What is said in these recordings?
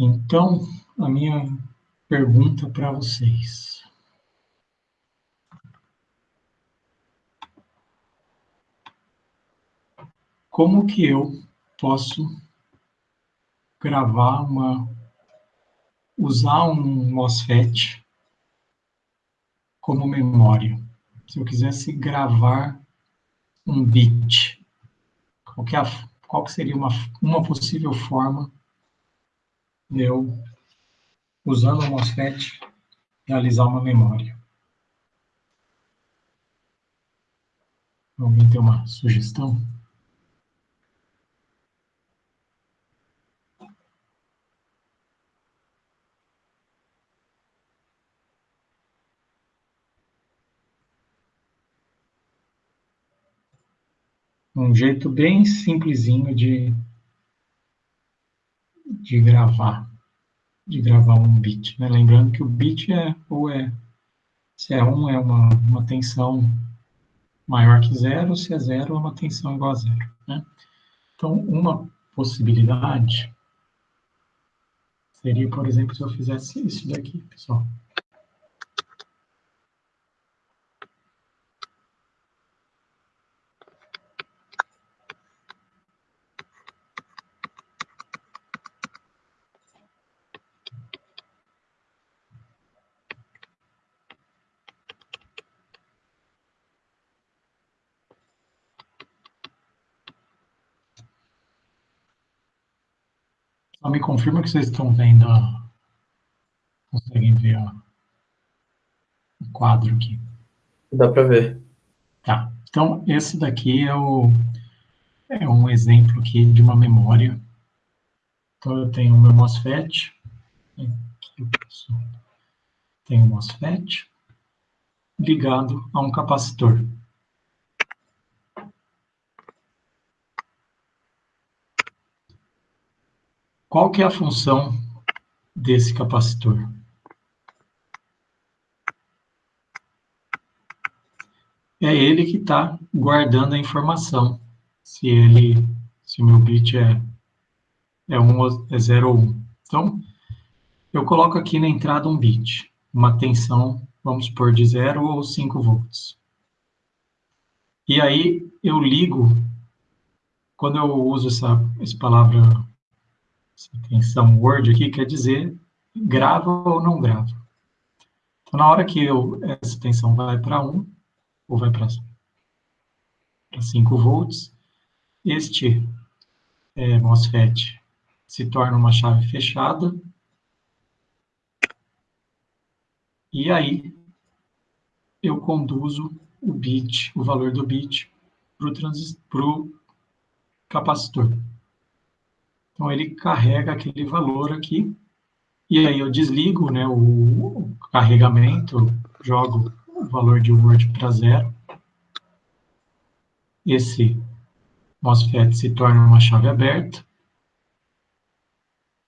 Então, a minha pergunta para vocês. Como que eu posso gravar uma usar um MOSFET como memória. Se eu quisesse gravar um bit, qual que, é a, qual que seria uma, uma possível forma eu, usando o MOSFET, realizar uma memória? Alguém tem uma sugestão? um jeito bem simplesinho de, de gravar, de gravar um bit. Né? Lembrando que o bit é, ou é, se é 1 um, é uma, uma tensão maior que zero, se é zero é uma tensão igual a zero. Né? Então, uma possibilidade seria, por exemplo, se eu fizesse isso daqui, pessoal. Só me confirma que vocês estão vendo, conseguem ver ó, o quadro aqui. Dá para ver. Tá, então esse daqui é, o, é um exemplo aqui de uma memória. Então eu tenho o meu MOSFET, aqui eu tenho o MOSFET ligado a um capacitor. Qual que é a função desse capacitor? É ele que está guardando a informação, se ele, se o meu bit é, é, um, é 0 ou 1. Um. Então, eu coloco aqui na entrada um bit, uma tensão, vamos supor, de 0 ou 5 volts. E aí, eu ligo, quando eu uso essa, essa palavra essa tensão Word aqui quer dizer grava ou não grava. Então, na hora que eu, essa tensão vai para 1, ou vai para 5 volts, este é, MOSFET se torna uma chave fechada, e aí eu conduzo o bit, o valor do bit, para o capacitor. Então, ele carrega aquele valor aqui, e aí eu desligo né, o, carregamento, jogo o valor de Word para zero. Esse MOSFET se torna uma chave aberta,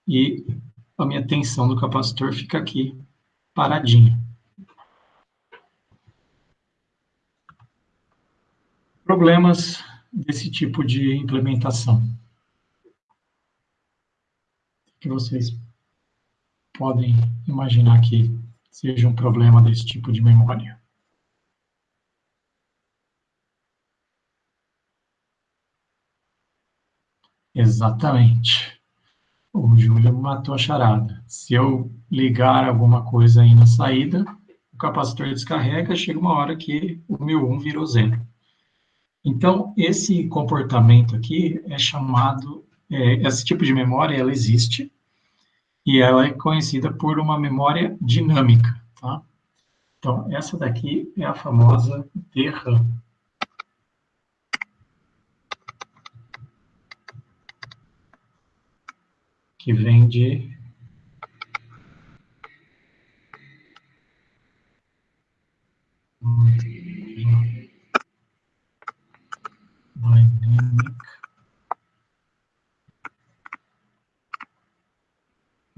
e a minha tensão do capacitor fica aqui, paradinha. Problemas desse tipo de implementação que vocês podem imaginar que seja um problema desse tipo de memória? Exatamente. O Júlio matou a charada. Se eu ligar alguma coisa aí na saída, o capacitor descarrega, chega uma hora que o meu 1 virou zero. Então, esse comportamento aqui é chamado é, esse tipo de memória, ela existe, e ela é conhecida por uma memória dinâmica, tá? Então, essa daqui é a famosa DRAM. Que vem de Dynamic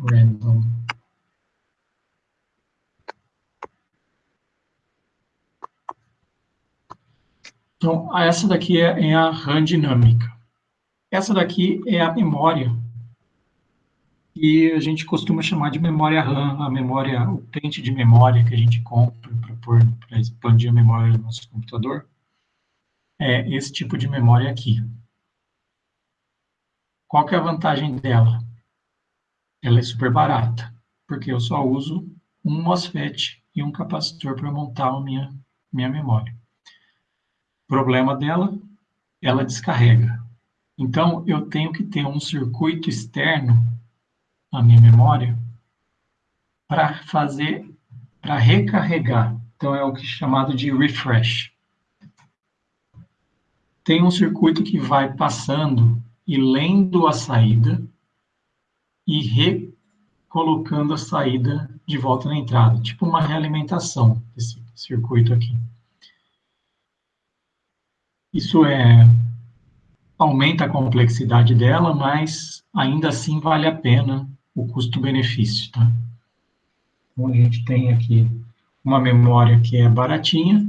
random Então, essa daqui é, é, a RAM dinâmica. Essa daqui é a memória que a gente costuma chamar de memória RAM, a memória, o pente de memória que a gente compra para expandir a memória do nosso computador, é esse tipo de memória aqui. Qual que é a vantagem dela? Ela é super barata, porque eu só uso um MOSFET e um capacitor para montar a minha, minha memória. Problema dela, ela descarrega. Então, eu tenho que ter um circuito externo na minha memória para fazer, para recarregar. Então, é o que é chamado de refresh. Tem um circuito que vai passando e lendo a saída e recolocando a saída de volta na entrada, tipo uma realimentação desse circuito aqui. Isso é aumenta a complexidade dela, mas ainda assim vale a pena o custo-benefício, tá? Então, a gente tem aqui uma memória que é baratinha,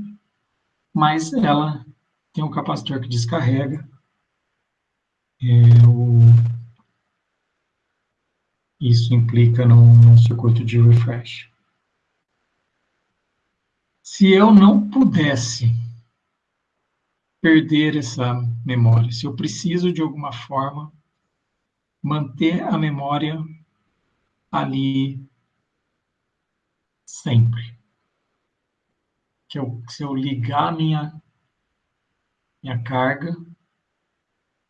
mas ela tem um capacitor que descarrega. É, o... Isso implica num, num circuito de refresh. Se eu não pudesse perder essa memória, se eu preciso de alguma forma manter a memória ali sempre. Que eu, se eu ligar minha minha carga,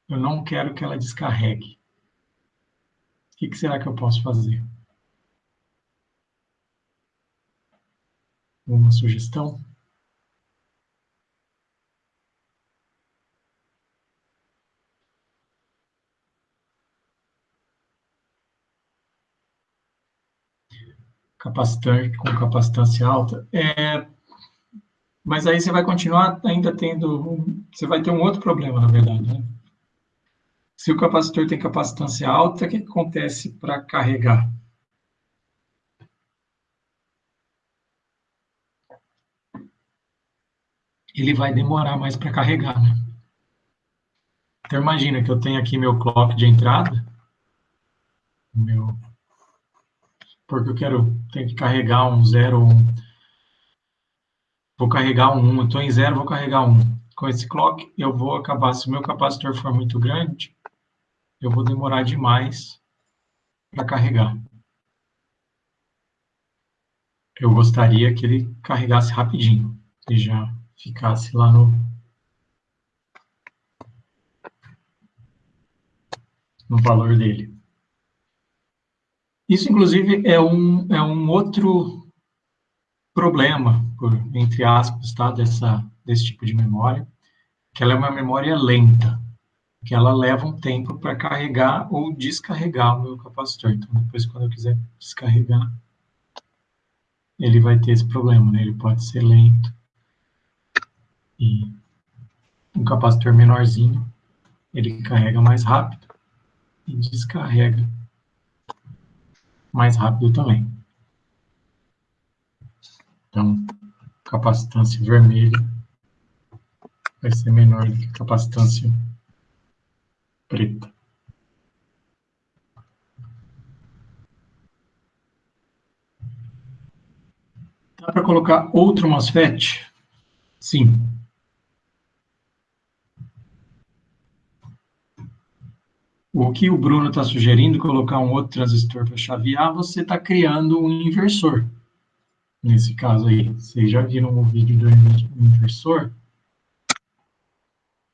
eu não quero que ela descarregue. O que, que será que eu posso fazer? Uma sugestão? capacitante com capacitância alta, é, mas aí você vai continuar ainda tendo, você vai ter um outro problema, na verdade, né? Se o capacitor tem capacitância alta, o que acontece para carregar? Ele vai demorar mais para carregar, né? Então, imagina que eu tenho aqui meu clock de entrada, meu porque eu quero, tenho que carregar um zero, um, vou carregar um 1, estou em zero, vou carregar um. Com esse clock, eu vou acabar, se o meu capacitor for muito grande, eu vou demorar demais para carregar. Eu gostaria que ele carregasse rapidinho, e já ficasse lá no, no valor dele. Isso, inclusive, é um, é um outro problema, por, entre aspas, tá, dessa, desse tipo de memória, que ela é uma memória lenta, que ela leva um tempo para carregar ou descarregar o meu capacitor. Então, depois, quando eu quiser descarregar, ele vai ter esse problema, né? Ele pode ser lento. E um capacitor menorzinho, ele carrega mais rápido e descarrega mais rápido também. Então, capacitância vermelha vai ser menor do que capacitância preta. Dá para colocar outro MOSFET? Sim. O que o Bruno está sugerindo, colocar um outro transistor para chavear, você está criando um inversor. Nesse caso aí, vocês já viram o vídeo do inversor?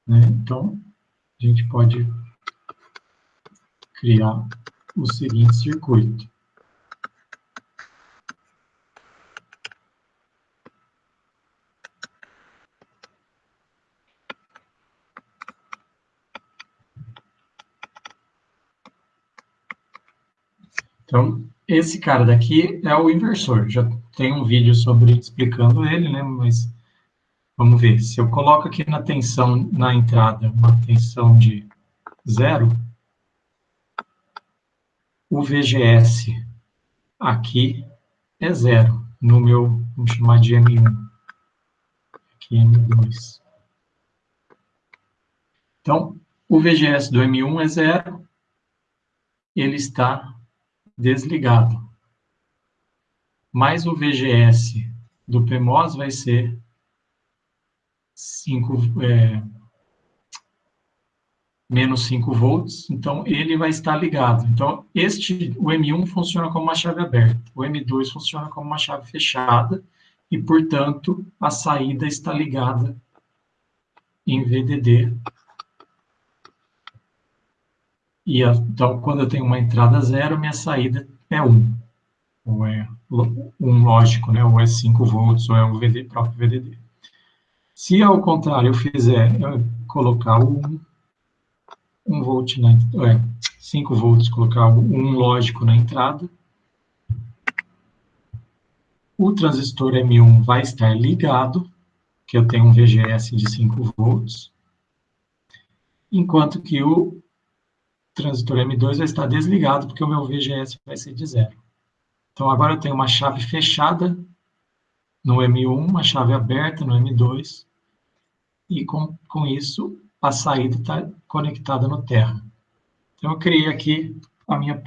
Né? Então, a gente pode criar o seguinte circuito. Então, esse cara daqui é o inversor. Já tem um vídeo sobre explicando ele, né? Mas vamos ver. Se eu coloco aqui na tensão, na entrada, uma tensão de zero, o VGS aqui é zero, no meu, vamos chamar de M1. Aqui M2. Então, o VGS do M1 é zero, ele está desligado. Mais o VGS do PMOS vai ser 5, é, menos 5 volts, então ele vai estar ligado. Então, este, o M1 funciona como uma chave aberta, o M2 funciona como uma chave fechada, e, portanto, a saída está ligada em VDD. E, então, quando eu tenho uma entrada zero, minha saída é 1. Ou é um lógico, né? ou é 5 volts, ou é o VD, próprio VDD. Se, ao contrário, eu fizer, eu colocar o 1, 1 volt na, é, 5 volts, colocar um lógico na entrada. O transistor M1 vai estar ligado, que eu tenho um VGS de 5 volts, enquanto que o transistor M2 vai estar desligado, porque o meu VGS vai ser de zero. Então, agora eu tenho uma chave fechada no M1, uma chave aberta no M2, e com, com isso a saída está conectada no terra. Então, eu criei aqui a minha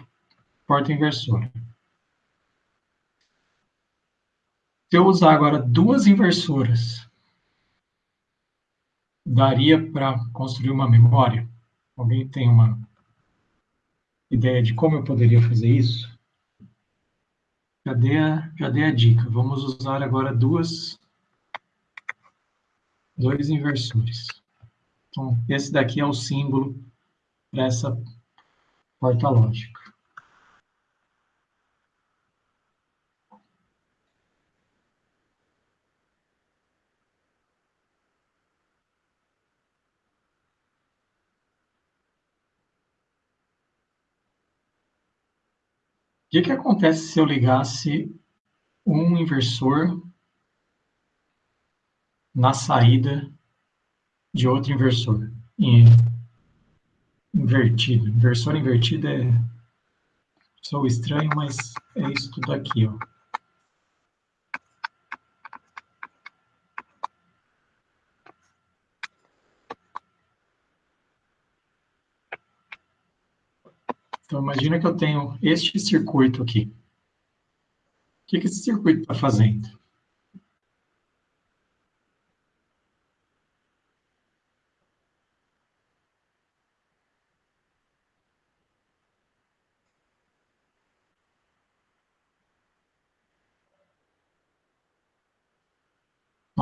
porta inversora. Se eu usar agora duas inversoras, daria para construir uma memória? Alguém tem uma ideia de como eu poderia fazer isso? Já dei a, já dei a dica. Vamos usar agora duas, dois inversores. Então, esse daqui é o símbolo para essa porta lógica. O que, que acontece se eu ligasse um inversor na saída de outro inversor. Invertido. Inversor invertido é. Sou estranho, mas é isso tudo aqui, ó. Então, imagina que eu tenho este circuito aqui. O que, que esse circuito está fazendo?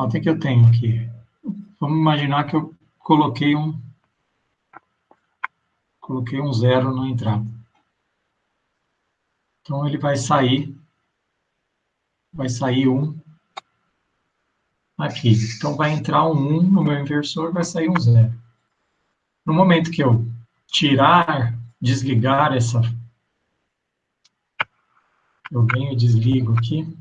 Nota que eu tenho aqui. Vamos imaginar que eu coloquei um coloquei um zero na entrada. Então ele vai sair vai sair um aqui. Então vai entrar um 1 no meu inversor, vai sair um zero. No momento que eu tirar, desligar essa eu venho e desligo aqui.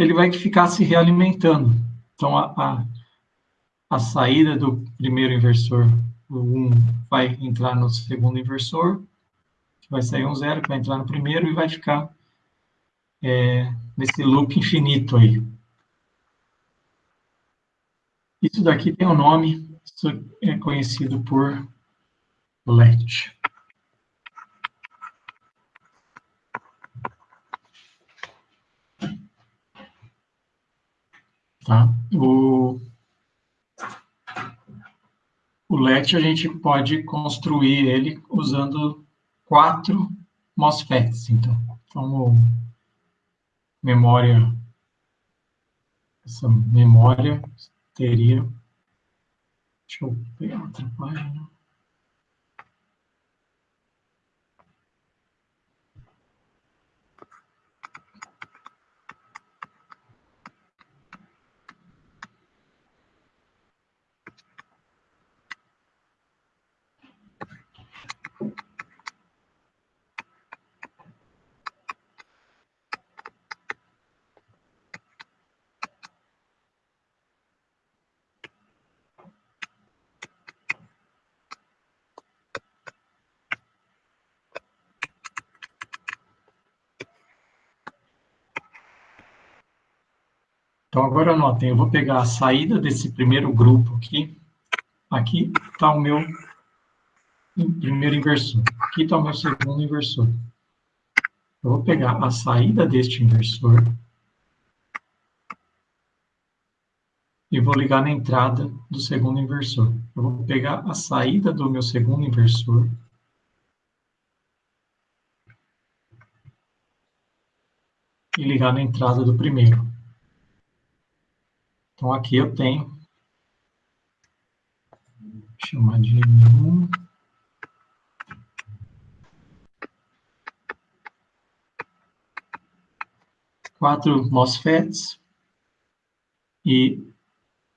Ele vai ficar se realimentando. Então, a, a, a saída do primeiro inversor, o 1, vai entrar no segundo inversor, que vai sair um zero, que vai entrar no primeiro e vai ficar é, nesse loop infinito aí. Isso daqui tem um nome, isso é conhecido por LET. Tá? O, o LET a gente pode construir ele usando quatro MOSFETs, então. Então, memória, essa memória teria, deixa eu pegar outra página. Então, agora anotem, eu vou pegar a saída desse primeiro grupo aqui, aqui está o meu primeiro inversor. Aqui está o meu segundo inversor. Eu vou pegar a saída deste inversor e vou ligar na entrada do segundo inversor. Eu vou pegar a saída do meu segundo inversor e ligar na entrada do primeiro. Então, aqui eu tenho, chamar de M1, quatro MOSFETs, e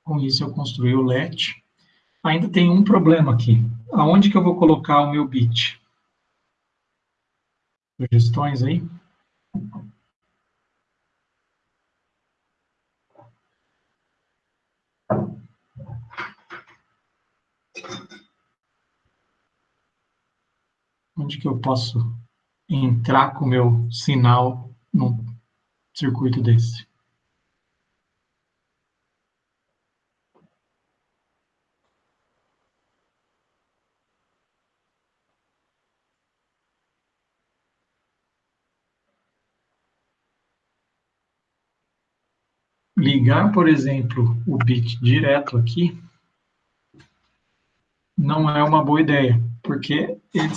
com isso eu construí o LED. Ainda tem um problema aqui. Aonde que eu vou colocar o meu bit? Sugestões aí? Onde que eu posso entrar com o meu sinal num circuito desse? ligar, por exemplo, o bit direto aqui, não é uma boa ideia, porque ele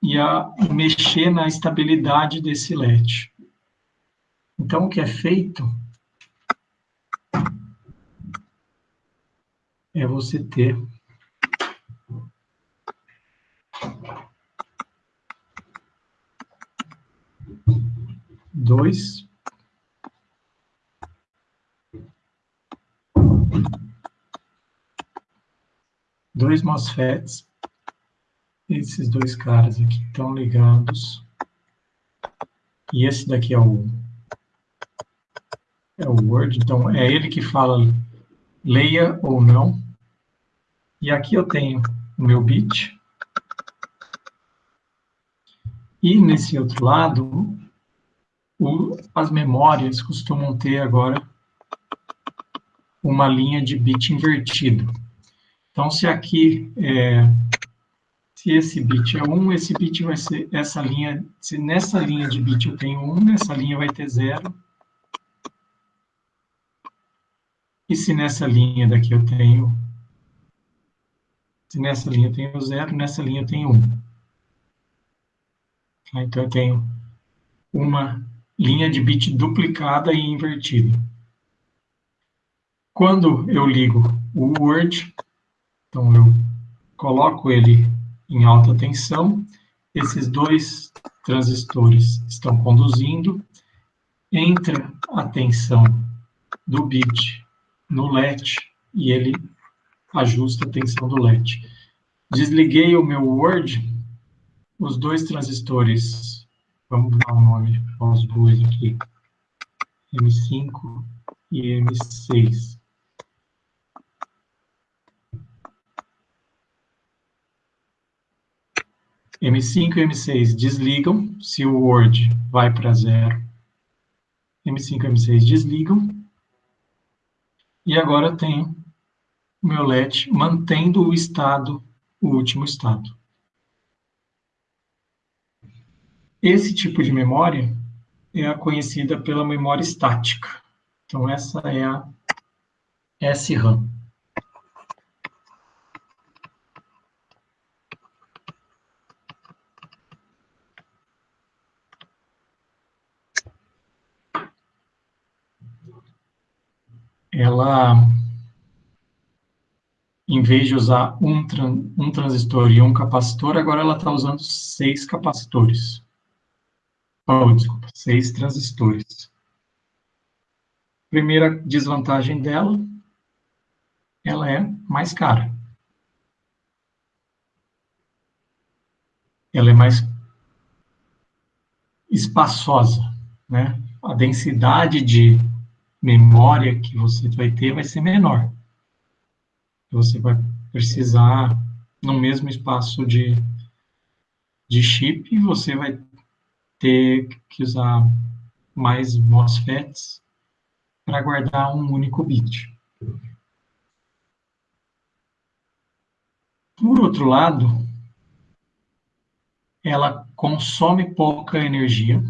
se ia mexer na estabilidade desse LED. Então, o que é feito é você ter dois dois MOSFETs. Esses dois caras aqui estão ligados. E esse daqui é o, é o Word, então é ele que fala leia ou não. E aqui eu tenho o meu bit. E nesse outro lado, o, as memórias costumam ter agora uma linha de bit invertido. Então, se aqui, é, se esse bit é 1, esse bit vai ser essa linha, se nessa linha de bit eu tenho 1, nessa linha vai ter 0. E se nessa linha daqui eu tenho, se nessa linha eu tenho 0, nessa linha eu tenho 1. Tá? Então, eu tenho uma linha de bit duplicada e invertida. Quando eu ligo o Word, então, eu coloco ele em alta tensão, esses dois transistores estão conduzindo, entra a tensão do bit no LED e ele ajusta a tensão do LED. Desliguei o meu Word, os dois transistores, vamos dar um nome aos dois aqui, M5 e M6. M5 e M6 desligam, se o Word vai para zero. M5 e M6 desligam. E agora tenho o meu LED mantendo o estado, o último estado. Esse tipo de memória é a conhecida pela memória estática. Então, essa é a SRAM. Ela, em vez de usar um, um transistor e um capacitor, agora ela está usando seis capacitores. Oh, desculpa, seis transistores. Primeira desvantagem dela, ela é mais cara. Ela é mais espaçosa, né? A densidade de memória que você vai ter vai ser menor. Você vai precisar, no mesmo espaço de, de chip, você vai ter que usar mais MOSFETs para guardar um único bit. Por outro lado, ela consome pouca energia,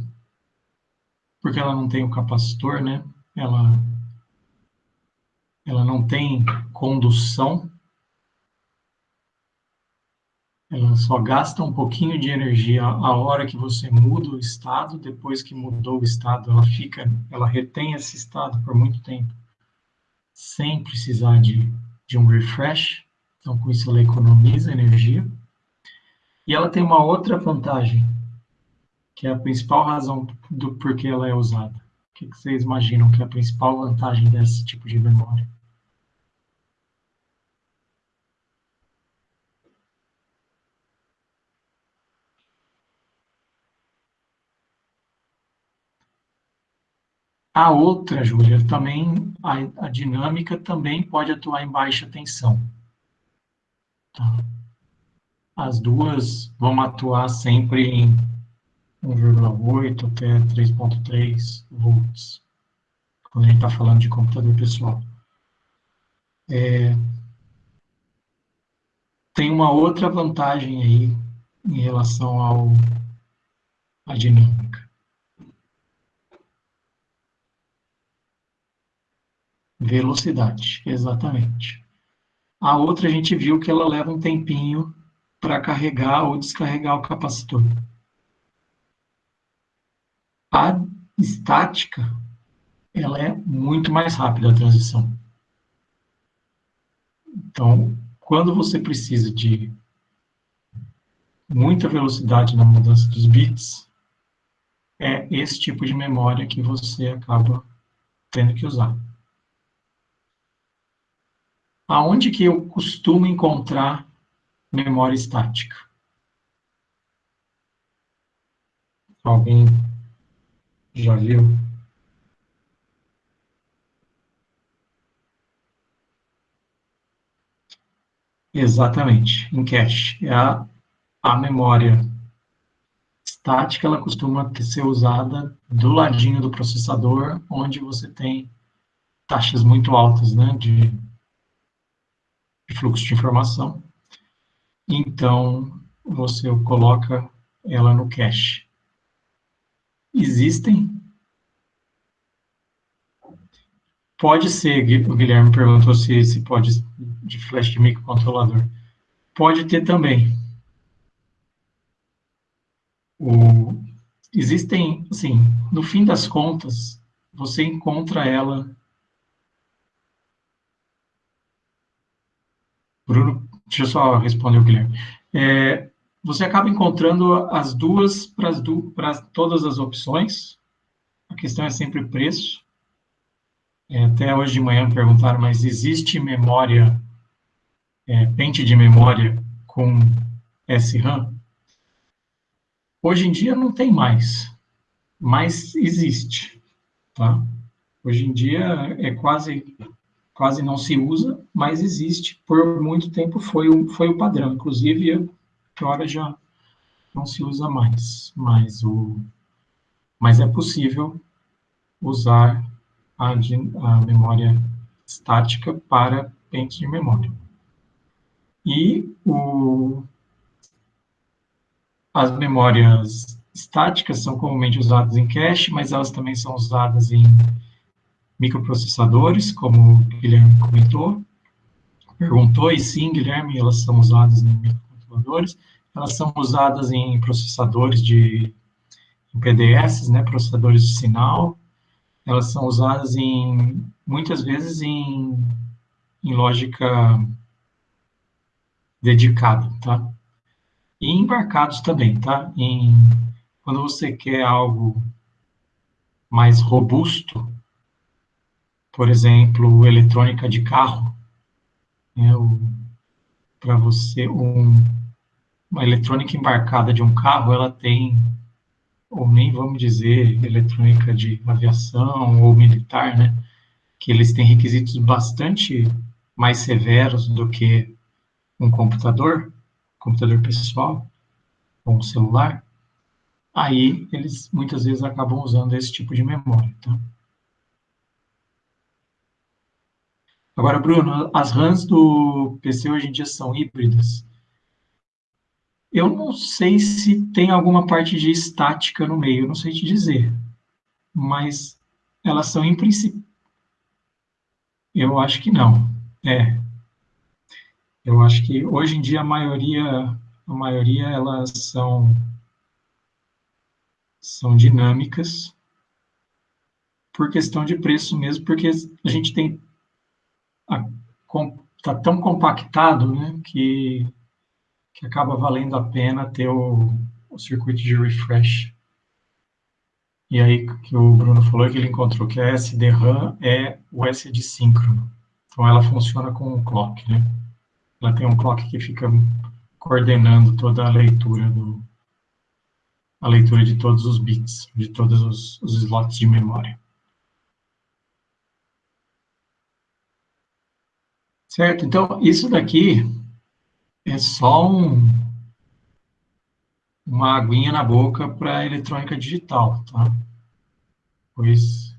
porque ela não tem o capacitor, né? Ela, ela não tem condução, ela só gasta um pouquinho de energia a hora que você muda o estado, depois que mudou o estado, ela fica, ela retém esse estado por muito tempo, sem precisar de, de um refresh, então com isso ela economiza energia. E ela tem uma outra vantagem, que é a principal razão do porquê ela é usada. Que vocês imaginam que é a principal vantagem desse tipo de memória? A outra, Júlia, também, a, a, dinâmica também pode atuar em baixa tensão. Tá? As duas vão atuar sempre em 1,8 até 3,3 volts, quando a gente está falando de computador pessoal. É, tem uma outra vantagem aí em relação ao, à dinâmica. Velocidade, exatamente. A outra a gente viu que ela leva um tempinho para carregar ou descarregar o capacitor. A estática, ela é muito mais rápida a transição. Então, quando você precisa de muita velocidade na mudança dos bits, é esse tipo de memória que você acaba tendo que usar. Aonde que eu costumo encontrar memória estática? Alguém já viu? Exatamente, em cache. É a, a memória estática, ela costuma ser usada do ladinho do processador, onde você tem taxas muito altas né, de de fluxo de informação. Então, você coloca ela no cache. Existem? Pode ser, o Guilherme perguntou se, se pode, de flash de microcontrolador. Pode ter também. O, existem, assim, no fim das contas, você encontra ela Bruno, deixa eu só responder o Guilherme. É, você acaba encontrando as duas para todas as opções. A questão é sempre preço. É, até hoje de manhã perguntaram, mas existe memória, é, pente de memória com SRAM? Hoje em dia não tem mais, mas existe. Tá? Hoje em dia é quase quase não se usa, mas existe. Por muito tempo foi o, foi o padrão. Inclusive, agora já não se usa mais. Mas, o, mas é possível usar a, a memória estática para pente de memória. E o, as memórias estáticas são comumente usadas em cache, mas elas também são usadas em microprocessadores, como o Guilherme comentou, perguntou, e sim, Guilherme, elas são usadas em elas são usadas em processadores de em PDS, né, processadores de sinal, elas são usadas em, muitas vezes em, em lógica dedicada, tá? E embarcados também, tá? Em, quando você quer algo mais robusto, por exemplo, eletrônica de carro, né, para você, um, uma eletrônica embarcada de um carro, ela tem, ou nem vamos dizer eletrônica de aviação ou militar, né, que eles têm requisitos bastante mais severos do que um computador, computador pessoal, ou um celular, aí eles muitas vezes acabam usando esse tipo de memória, tá? Agora, Bruno, as RAMs do PC hoje em dia são híbridas. Eu não sei se tem alguma parte de estática no meio, não sei te dizer. Mas elas são em princípio. Eu acho que não. É. Eu acho que hoje em dia a maioria, a maioria elas são são dinâmicas por questão de preço mesmo, porque a gente tem está tão compactado, né, que que acaba valendo a pena ter o, o circuito de refresh. E aí, que o Bruno falou que ele encontrou que a SD-RAM é o SD síncrono. Então, ela funciona com um clock, né? Ela tem um clock que fica coordenando toda a leitura do a leitura de todos os bits, de todos os, os slots de memória. Certo? Então, isso daqui é só um, uma aguinha na boca para eletrônica digital, tá? Pois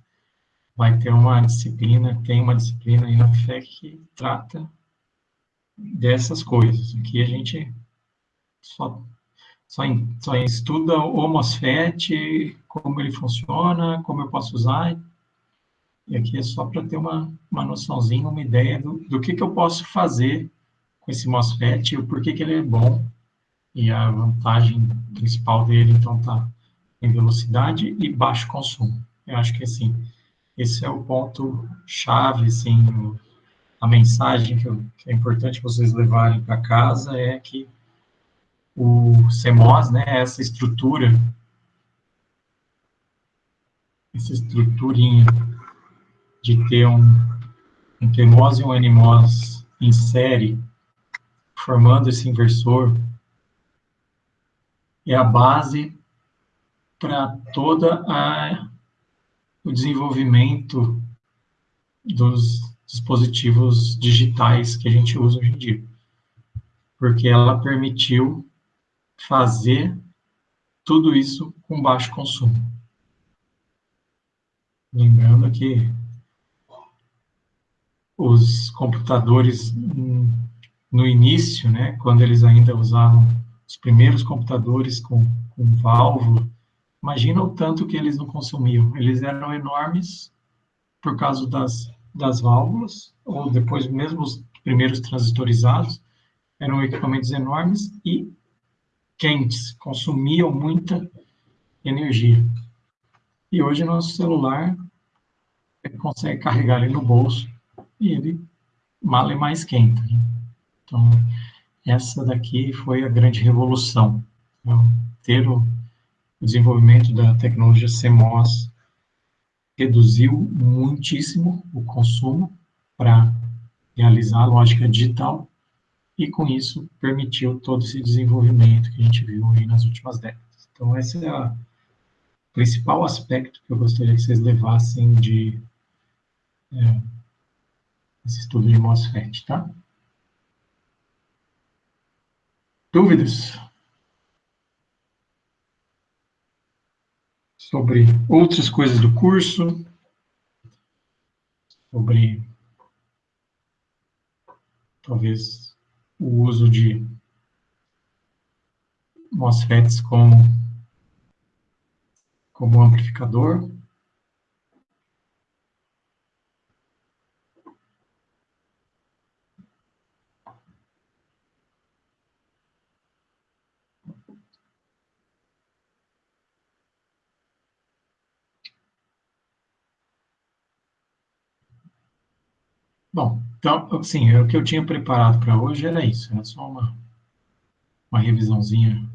vai ter uma disciplina, tem uma disciplina aí na FEC que trata dessas coisas. Aqui a gente só, só, só estuda o MOSFET, como ele funciona, como eu posso usar, e aqui é só para ter uma, uma noçãozinha, uma ideia do, do que, que eu posso fazer com esse MOSFET, o porquê que ele é bom, e a vantagem principal dele, então, está em velocidade e baixo consumo. Eu acho que, assim, esse é o ponto-chave, assim, a mensagem que, eu, que, é importante vocês levarem para casa é que o CMOS, né, essa estrutura, essa estruturinha de ter um, um TMOS e um NMOS em série, formando esse inversor, é a base para toda o desenvolvimento dos dispositivos digitais que a gente usa hoje em dia. Porque ela permitiu fazer tudo isso com baixo consumo. Lembrando que os computadores no início, né, quando eles ainda usavam os primeiros computadores com, com válvula, imagina o tanto que eles não consumiam. Eles eram enormes por causa das, das válvulas, ou depois mesmo os primeiros transistorizados, eram equipamentos enormes e quentes, consumiam muita energia. E hoje nosso celular consegue carregar ele no bolso e ele mal e mais quente. Né? Então, essa daqui foi a grande revolução. Então, ter o desenvolvimento da tecnologia CMOS reduziu muitíssimo o consumo para realizar a lógica digital e, com isso, permitiu todo esse desenvolvimento que a gente viu aí nas últimas décadas. Então, esse é o principal aspecto que eu gostaria que vocês levassem de é, esse estudo de MOSFET, tá? Dúvidas? Sobre outras coisas do curso? Sobre, talvez, o uso de MOSFETs como, como amplificador? Bom, então, assim, o que eu tinha preparado para hoje era isso, era só uma, uma revisãozinha,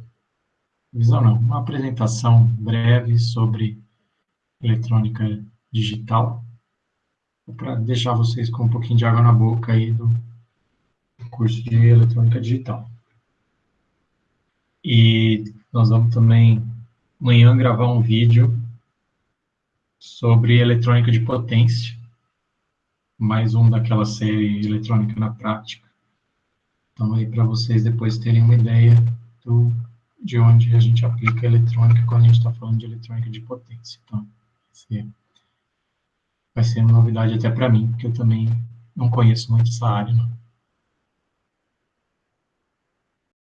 revisão não, uma apresentação breve sobre eletrônica digital, para deixar vocês com um pouquinho de água na boca aí do curso de eletrônica digital. E nós vamos também amanhã gravar um vídeo sobre eletrônica de potência, mais um daquela série eletrônica na prática. Então, aí para vocês depois terem uma ideia do, de onde a gente aplica a eletrônica quando a gente está falando de eletrônica de potência. Então, vai ser uma novidade até para mim, porque eu também não conheço muito essa área. Não.